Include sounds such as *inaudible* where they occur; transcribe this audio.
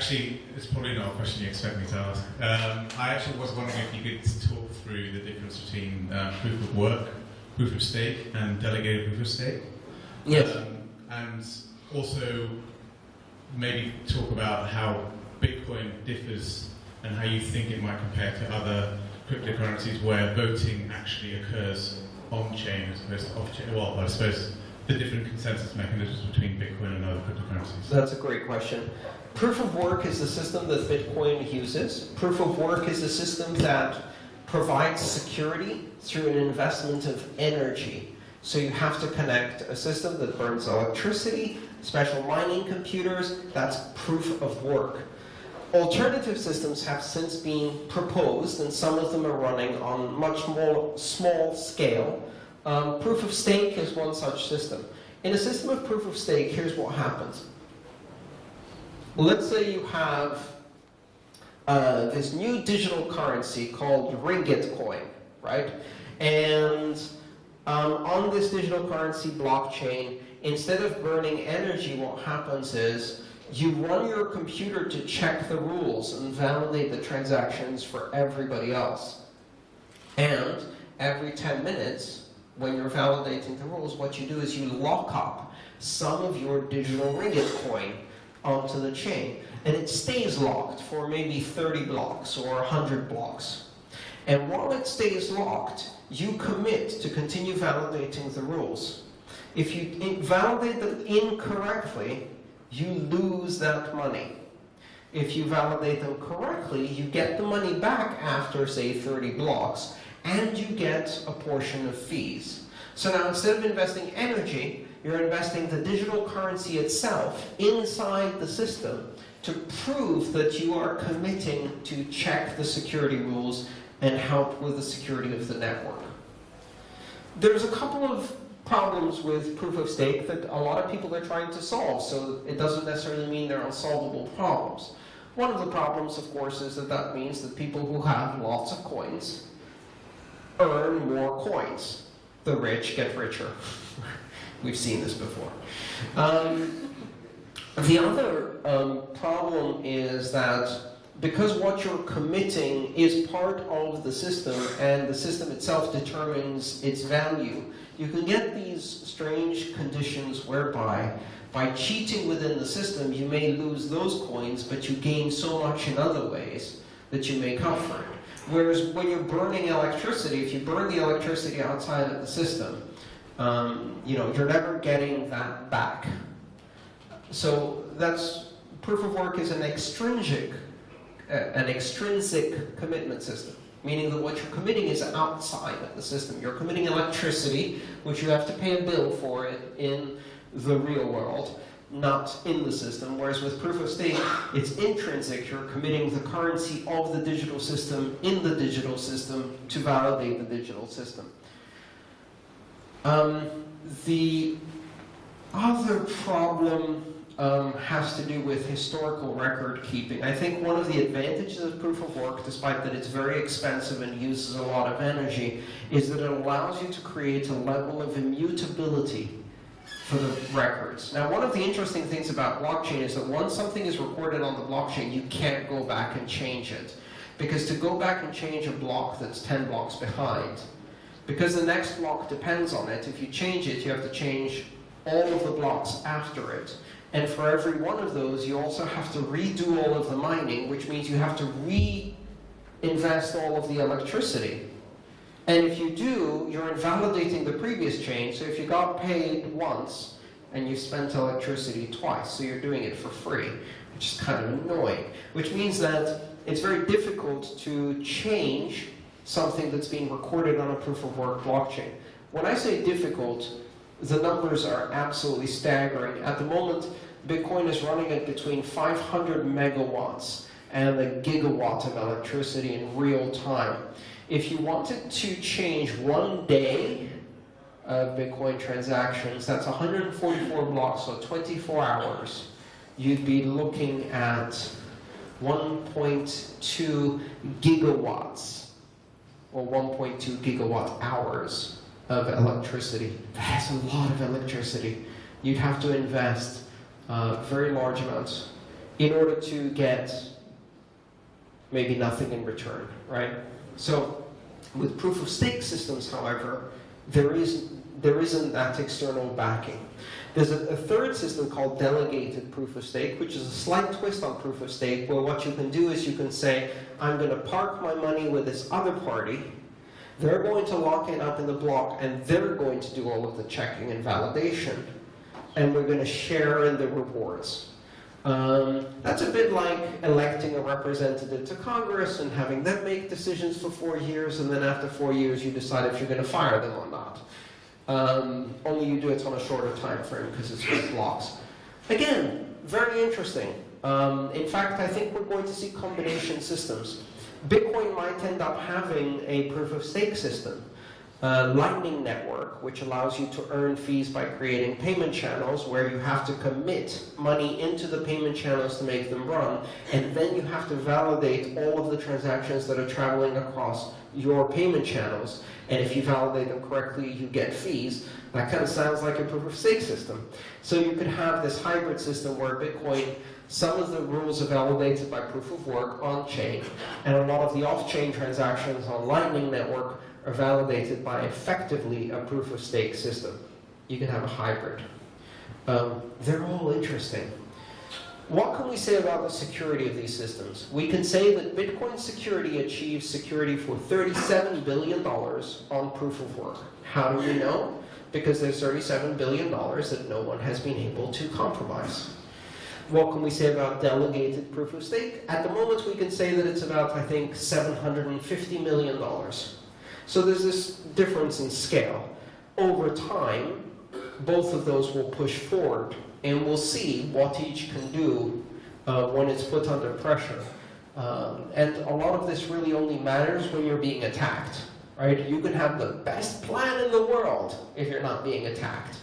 actually, it's probably not a question you expect me to ask. Um, I actually was wondering if you could talk through the difference between uh, proof of work, proof of stake, and delegated proof of stake. Yes. Um, and also maybe talk about how Bitcoin differs and how you think it might compare to other cryptocurrencies where voting actually occurs on-chain as opposed to off-chain. Well, I suppose the different consensus mechanisms between Bitcoin and other cryptocurrencies. That's a great question. Proof of work is the system that Bitcoin uses. Proof of work is a system that provides security through an investment of energy. So you have to connect a system that burns electricity, special mining computers, that's proof of work. Alternative systems have since been proposed, and some of them are running on much more small scale. Um, proof of stake is one such system. In a system of proof of stake, here's what happens. Let's say you have uh, this new digital currency called Ringgit coin, right? And um, on this digital currency blockchain, instead of burning energy, what happens is you run your computer to check the rules and validate the transactions for everybody else. And every 10 minutes, when you're validating the rules, what you do is you lock up some of your digital ringgit coin onto the chain. And it stays locked for maybe 30 blocks or 100 blocks. And while it stays locked, you commit to continue validating the rules. If you validate them incorrectly, you lose that money. If you validate them correctly, you get the money back after, say, 30 blocks, and you get a portion of fees. So now instead of investing energy, you're investing the digital currency itself inside the system to prove that you are committing to check the security rules and help with the security of the network. There's a couple of problems with proof of stake that a lot of people are trying to solve, so it doesn't necessarily mean they're unsolvable problems. One of the problems, of course, is that that means that people who have lots of coins earn more coins. The rich get richer. *laughs* We've seen this before. Um, the other um, problem is that because what you're committing is part of the system and the system itself determines its value, you can get these strange conditions whereby by cheating within the system, you may lose those coins, but you gain so much in other ways that you make up for it. Whereas when you're burning electricity, if you burn the electricity outside of the system, um, you know, you're never getting that back. So that's, proof of work is an extrinsic, uh, an extrinsic commitment system, meaning that what you're committing is outside of the system. You're committing electricity, which you have to pay a bill for it in the real world, not in the system, whereas with proof of stake, it's intrinsic. You're committing the currency of the digital system in the digital system to validate the digital system. Um, the other problem um, has to do with historical record keeping. I think one of the advantages of proof of work, despite that it's very expensive and uses a lot of energy, is that it allows you to create a level of immutability for the records. Now, one of the interesting things about blockchain is that once something is recorded on the blockchain, you can't go back and change it. Because to go back and change a block that's 10 blocks behind, because the next block depends on it, if you change it, you have to change all of the blocks after it. And for every one of those, you also have to redo all of the mining, which means you have to reinvest all of the electricity. And if you do, you're invalidating the previous chain. So if you got paid once, and you spent electricity twice, so you're doing it for free, which is kind of annoying. Which means that it's very difficult to change something that's being recorded on a proof of work blockchain. When I say difficult, the numbers are absolutely staggering. At the moment, Bitcoin is running at between 500 megawatts and a gigawatt of electricity in real time. If you wanted to change one day of Bitcoin transactions, that's 144 blocks, so 24 hours, you'd be looking at 1.2 gigawatts, or 1.2 gigawatt hours of electricity. That's a lot of electricity. You'd have to invest uh, very large amounts in order to get maybe nothing in return, right? So with proof of stake systems, however, there, is, there isn't that external backing. There's a, a third system called delegated proof of stake, which is a slight twist on proof of stake, where what you can do is you can say, I'm going to park my money with this other party, they're going to lock it up in the block, and they're going to do all of the checking and validation, and we're going to share in the rewards. Um, that's a bit like electing a representative to Congress and having them make decisions for four years, and then after four years you decide if you're going to fire them or not. Um, only you do it on a shorter time frame because it's with blocks. Again, very interesting. Um, in fact, I think we're going to see combination systems. Bitcoin might end up having a proof of stake system. Uh, Lightning Network, which allows you to earn fees by creating payment channels where you have to commit money into the payment channels to make them run, and then you have to validate all of the transactions that are traveling across your payment channels. And if you validate them correctly, you get fees. That kind of sounds like a proof of stake system. So you could have this hybrid system where Bitcoin, some of the rules are validated by proof of work on chain, and a lot of the off chain transactions on Lightning Network are validated by effectively a proof of stake system. You can have a hybrid. Um, they're all interesting. What can we say about the security of these systems? We can say that Bitcoin security achieves security for $37 billion on proof of work. How do we know? Because there's $37 billion that no one has been able to compromise. What can we say about delegated proof of stake? At the moment, we can say that it's about, I think, $750 million. So there's this difference in scale. Over time, both of those will push forward, and we'll see what each can do uh, when it's put under pressure. Um, and a lot of this really only matters when you're being attacked, right? You can have the best plan in the world if you're not being attacked.